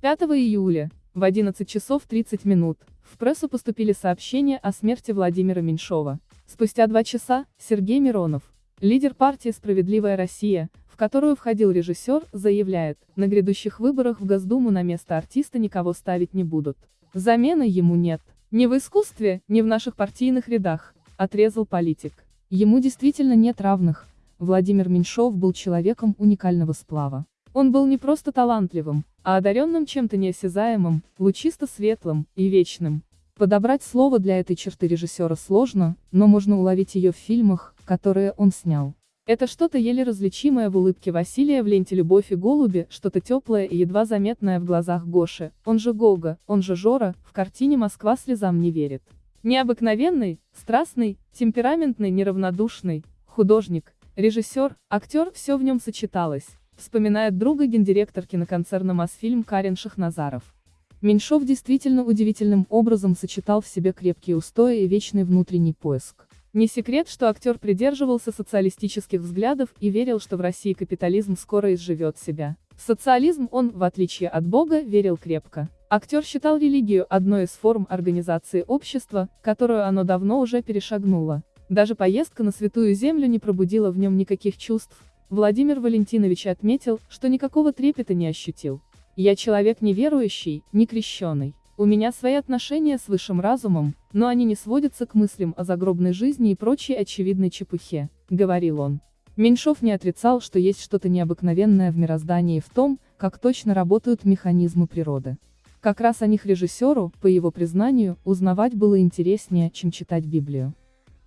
5 июля, в 11 часов 30 минут, в прессу поступили сообщения о смерти Владимира Меньшова. Спустя два часа, Сергей Миронов, лидер партии «Справедливая Россия», в которую входил режиссер, заявляет, на грядущих выборах в Госдуму на место артиста никого ставить не будут. Замены ему нет. Ни в искусстве, ни в наших партийных рядах, отрезал политик. Ему действительно нет равных. Владимир Меньшов был человеком уникального сплава. Он был не просто талантливым, а одаренным чем-то неосязаемым, лучисто-светлым и вечным. Подобрать слово для этой черты режиссера сложно, но можно уловить ее в фильмах, которые он снял. Это что-то еле различимое в улыбке Василия в ленте «Любовь и голуби», что-то теплое и едва заметное в глазах Гоши, он же Гога, он же Жора, в картине «Москва слезам не верит». Необыкновенный, страстный, темпераментный, неравнодушный, художник, режиссер, актер, все в нем сочеталось вспоминает друга гендиректор киноконцерна «Мосфильм» Карен Шахназаров. Меньшов действительно удивительным образом сочетал в себе крепкие устои и вечный внутренний поиск. Не секрет, что актер придерживался социалистических взглядов и верил, что в России капитализм скоро изживет себя. В социализм он, в отличие от Бога, верил крепко. Актер считал религию одной из форм организации общества, которую оно давно уже перешагнуло. Даже поездка на Святую Землю не пробудила в нем никаких чувств, Владимир Валентинович отметил, что никакого трепета не ощутил. «Я человек неверующий, не крещеный. У меня свои отношения с высшим разумом, но они не сводятся к мыслям о загробной жизни и прочей очевидной чепухе», — говорил он. Меньшов не отрицал, что есть что-то необыкновенное в мироздании в том, как точно работают механизмы природы. Как раз о них режиссеру, по его признанию, узнавать было интереснее, чем читать Библию.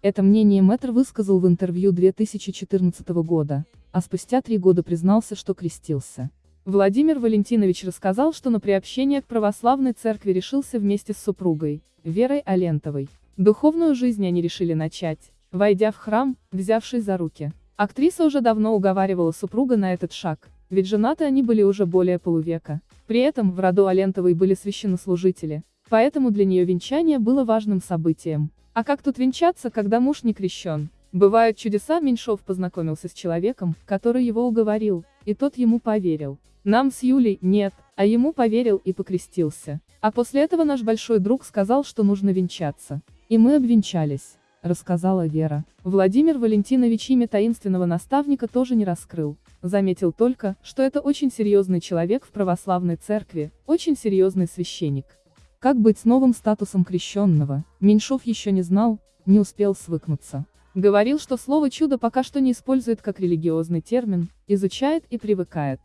Это мнение Мэтр высказал в интервью 2014 года, а спустя три года признался, что крестился. Владимир Валентинович рассказал, что на приобщение к православной церкви решился вместе с супругой, Верой Алентовой. Духовную жизнь они решили начать, войдя в храм, взявшись за руки. Актриса уже давно уговаривала супруга на этот шаг, ведь женаты они были уже более полувека. При этом в роду Алентовой были священнослужители, поэтому для нее венчание было важным событием. А как тут венчаться, когда муж не крещен? Бывают чудеса, Меньшов познакомился с человеком, который его уговорил, и тот ему поверил. Нам с Юлей нет, а ему поверил и покрестился. А после этого наш большой друг сказал, что нужно венчаться. И мы обвенчались, рассказала Вера. Владимир Валентинович имя таинственного наставника тоже не раскрыл. Заметил только, что это очень серьезный человек в православной церкви, очень серьезный священник. Как быть с новым статусом крещенного, Меньшов еще не знал, не успел свыкнуться. Говорил, что слово «чудо» пока что не использует как религиозный термин, изучает и привыкает.